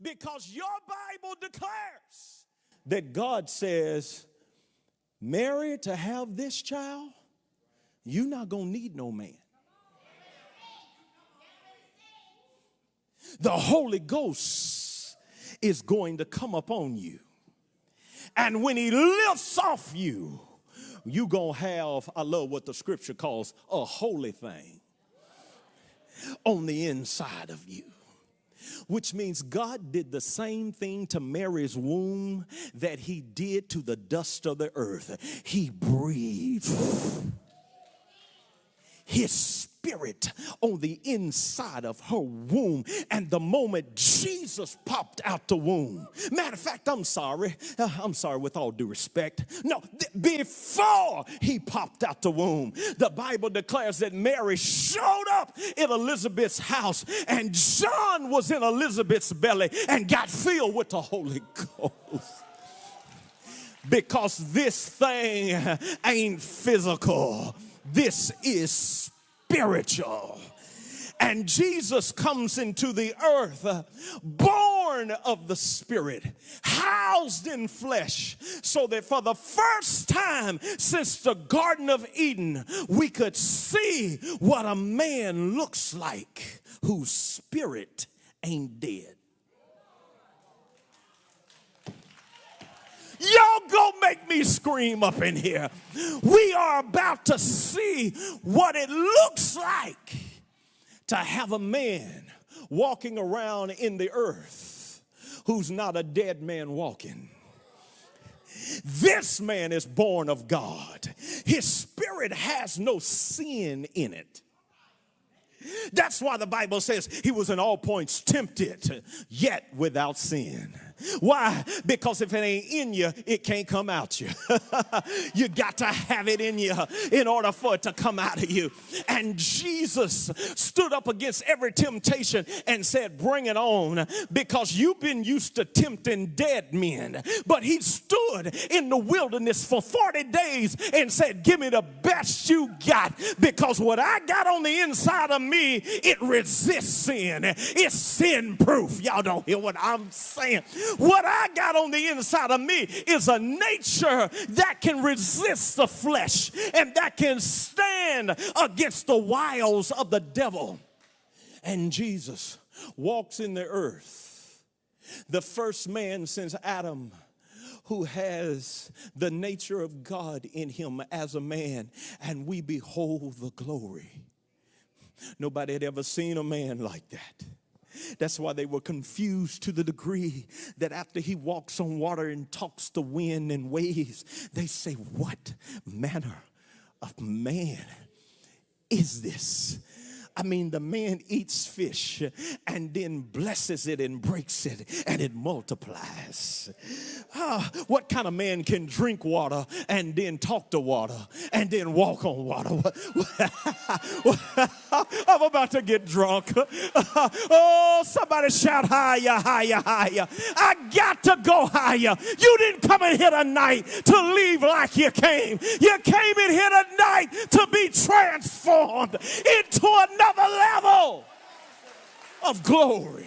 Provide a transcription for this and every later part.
Because your Bible declares that God says, Mary, to have this child, you're not going to need no man. The Holy Ghost is going to come upon you. And when he lifts off you, you're going to have, I love what the scripture calls a holy thing on the inside of you which means God did the same thing to Mary's womb that he did to the dust of the earth. He breathed his spirit on the inside of her womb. And the moment Jesus popped out the womb, matter of fact, I'm sorry, uh, I'm sorry with all due respect. No, before he popped out the womb, the Bible declares that Mary showed up in Elizabeth's house and John was in Elizabeth's belly and got filled with the Holy Ghost because this thing ain't physical. This is spiritual. And Jesus comes into the earth, born of the Spirit, housed in flesh, so that for the first time since the Garden of Eden, we could see what a man looks like whose spirit ain't dead. Y'all go make me scream up in here. We are about to see what it looks like to have a man walking around in the earth who's not a dead man walking. This man is born of God. His spirit has no sin in it. That's why the Bible says he was in all points tempted, yet without sin. Why? Because if it ain't in you, it can't come out you. you got to have it in you in order for it to come out of you. And Jesus stood up against every temptation and said, Bring it on, because you've been used to tempting dead men. But he stood in the wilderness for 40 days and said, Give me the best you got, because what I got on the inside of me, it resists sin. It's sin proof. Y'all don't hear what I'm saying. What I got on the inside of me is a nature that can resist the flesh and that can stand against the wiles of the devil. And Jesus walks in the earth, the first man since Adam who has the nature of God in him as a man, and we behold the glory. Nobody had ever seen a man like that. That's why they were confused to the degree that after he walks on water and talks to wind and waves, they say, What manner of man is this? I mean, the man eats fish and then blesses it and breaks it and it multiplies. Ah, what kind of man can drink water and then talk to water and then walk on water? I'm about to get drunk. oh, somebody shout higher, higher, higher. I got to go higher. You didn't come in here tonight to leave like you came. You came in here tonight to be transformed into another another level of glory.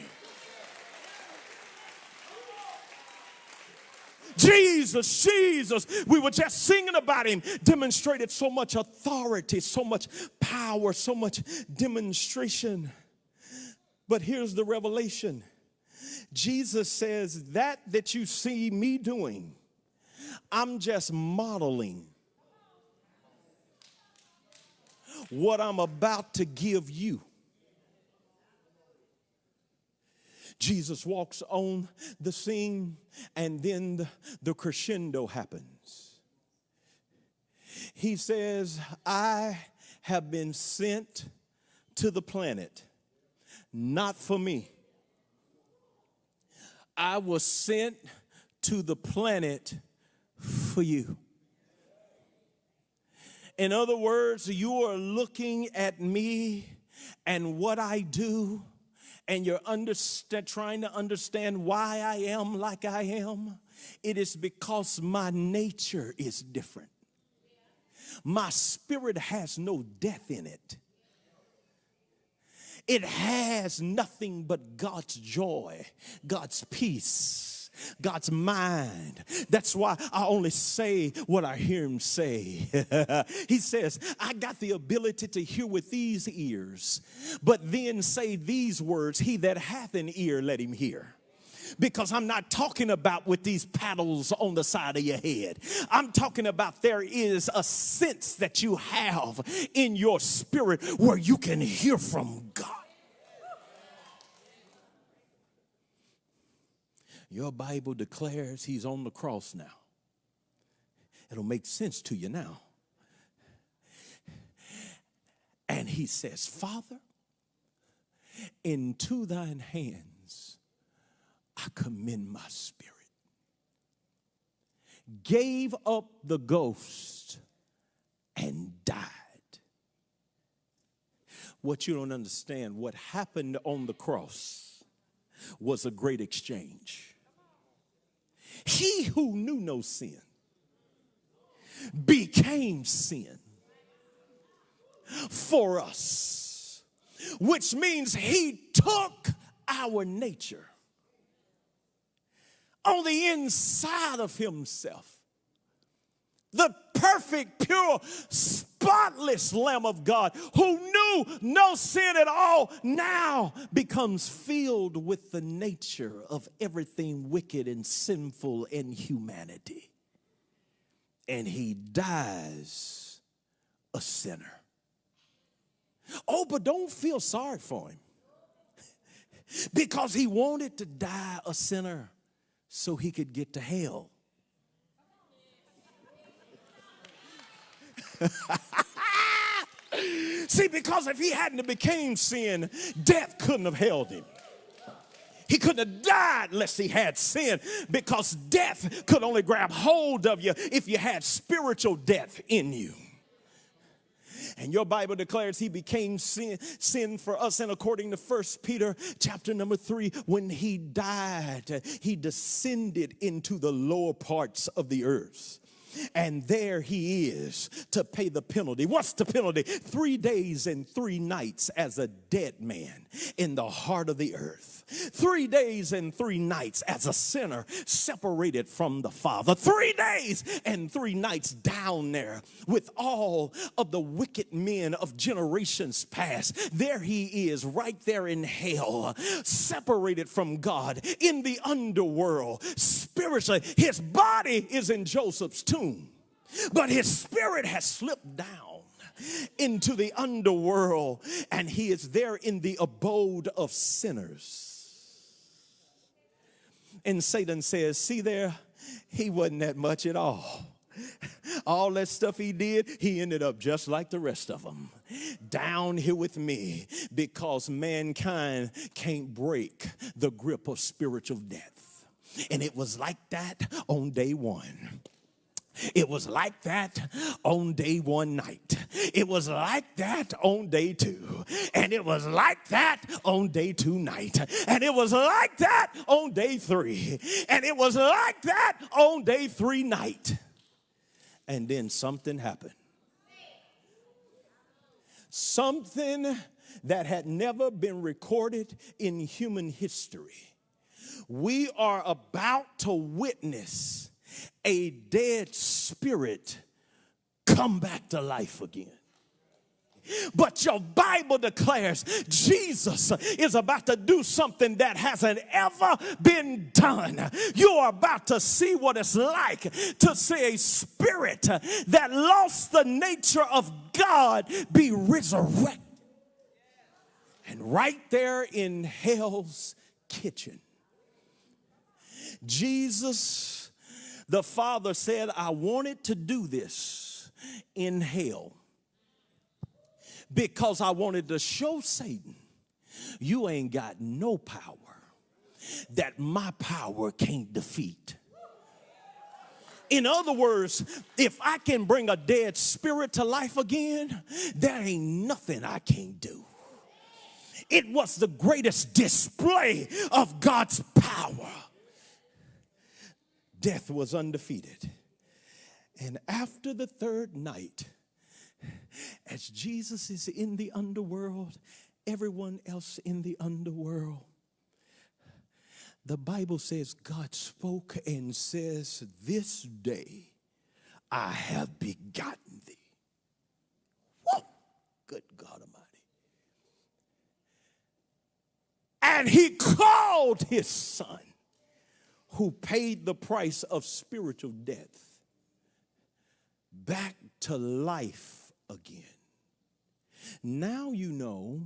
Jesus, Jesus, we were just singing about him, demonstrated so much authority, so much power, so much demonstration. But here's the revelation Jesus says, That that you see me doing, I'm just modeling what I'm about to give you. Jesus walks on the scene, and then the, the, crescendo happens. He says, I have been sent to the planet, not for me. I was sent to the planet for you. In other words, you are looking at me and what I do, and you're trying to understand why I am like I am. It is because my nature is different. My spirit has no death in it. it has nothing but God's joy, God's peace. God's mind. That's why I only say what I hear him say. he says, I got the ability to hear with these ears, but then say these words He that hath an ear, let him hear because I'm not talking about with these paddles on the side of your head. I'm talking about there is a sense that you have in your spirit where you can hear from God. Your Bible declares he's on the cross now. It'll make sense to you now. And he says, Father, into thine hands I commend my spirit. Gave up the ghost and died. What you don't understand, what happened on the cross was a great exchange. He who knew no sin became sin for us, which means he took our nature on the inside of himself. The perfect, pure, spotless Lamb of God who knew no sin at all now becomes filled with the nature of everything wicked and sinful in humanity. And he dies a sinner. Oh, but don't feel sorry for him because he wanted to die a sinner so he could get to hell. See, because if he hadn't became sin, death couldn't have held him. He couldn't have died unless he had sin because death could only grab hold of you if you had spiritual death in you. And your Bible declares he became sin, sin for us. And according to First Peter chapter number three, when he died, he descended into the lower parts of the earth. And there he is to pay the penalty. What's the penalty? Three days and three nights as a dead man in the heart of the earth. Three days and three nights as a sinner separated from the Father. Three days and three nights down there with all of the wicked men of generations past. There he is, right there in hell, separated from God in the underworld. Spiritually, his body is in Joseph's tomb, but his spirit has slipped down into the underworld and he is there in the abode of sinners. And Satan says, See there, he wasn't that much at all. All that stuff he did, he ended up just like the rest of them. Down here with me because mankind can't break the grip of spiritual death. And it was like that on day one. It was like that on day one night. It was like that on day two. And it was like that on day two night. And it was like that on day three. And it was like that on day three night. And then something happened. Something that had never been recorded in human history. We are about to witness a dead spirit come back to life again. But your Bible declares Jesus is about to do something that hasn't ever been done. You are about to see what it's like to see a spirit that lost the nature of God be resurrected. And right there in hell's kitchen, Jesus the Father said, I wanted to do this in hell because I wanted to show Satan, you ain't got no power that my power can't defeat. In other words, if I can bring a dead spirit to life again, there ain't nothing I can't do. It was the greatest display of God's power death was undefeated. And after the third night, as Jesus is in the underworld everyone else in the underworld. The Bible says God spoke and says, This day I have begotten thee. Whoa! Good God Almighty. And he called his son, who paid the price of spiritual death, back to life again. Now you know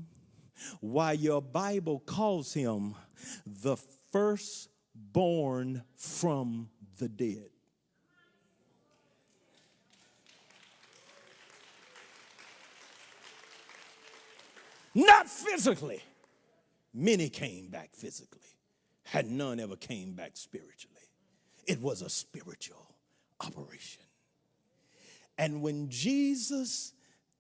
why your Bible calls him the firstborn from the dead. Not physically. Many came back physically, had none ever came back spiritually. It was a spiritual operation. And when Jesus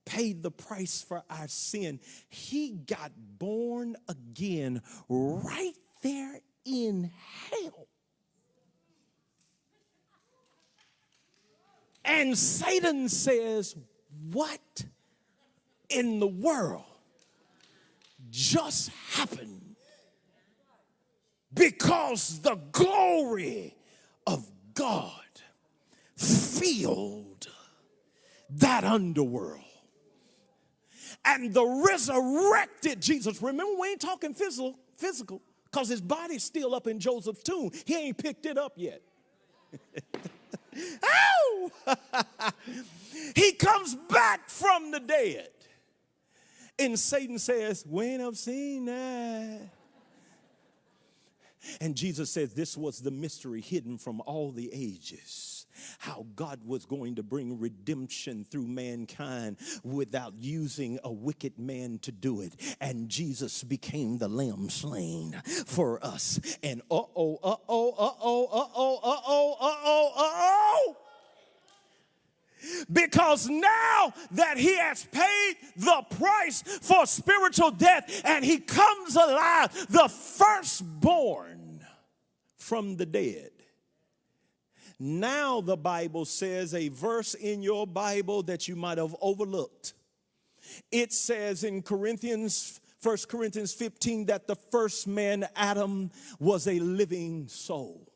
paid the price for our sin, he got born again right there in hell. And Satan says, What in the world just happened? Because the glory of God filled that underworld. And the resurrected Jesus, remember, we ain't talking physical, physical, because his body's still up in Joseph's tomb. He ain't picked it up yet. oh! he comes back from the dead. And Satan says, We ain't have seen that. And Jesus says, This was the mystery hidden from all the ages how God was going to bring redemption through mankind without using a wicked man to do it. And Jesus became the lamb slain for us. And uh oh, uh oh, uh oh, uh oh, uh oh, uh oh, uh oh. Because now that he has paid the price for spiritual death and he comes alive, the firstborn from the dead now, the Bible says a verse in your Bible that you might have overlooked. It says in Corinthians, 1 Corinthians 15, that the first man, Adam, was a living soul.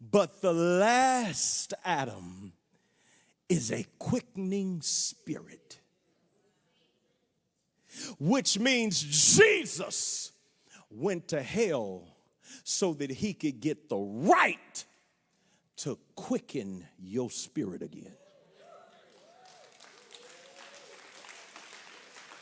But the last Adam is a quickening spirit, which means Jesus went to hell so that he could get the right to quicken your spirit again.